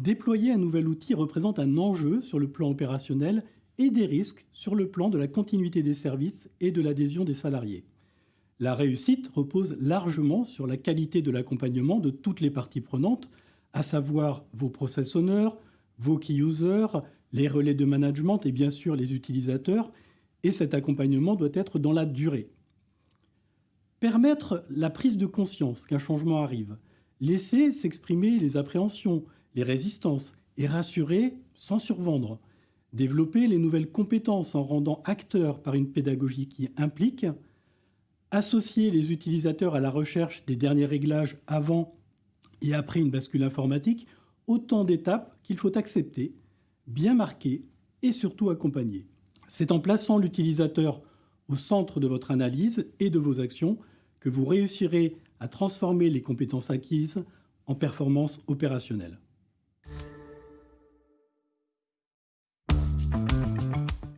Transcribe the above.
déployer un nouvel outil représente un enjeu sur le plan opérationnel et des risques sur le plan de la continuité des services et de l'adhésion des salariés. La réussite repose largement sur la qualité de l'accompagnement de toutes les parties prenantes, à savoir vos process owners, vos key users, les relais de management et bien sûr les utilisateurs, et cet accompagnement doit être dans la durée. Permettre la prise de conscience qu'un changement arrive, laisser s'exprimer les appréhensions, les résistances et rassurer sans survendre, développer les nouvelles compétences en rendant acteurs par une pédagogie qui implique, associer les utilisateurs à la recherche des derniers réglages avant et après une bascule informatique, autant d'étapes qu'il faut accepter, bien marquer et surtout accompagner. C'est en plaçant l'utilisateur au centre de votre analyse et de vos actions que vous réussirez à transformer les compétences acquises en performances opérationnelles.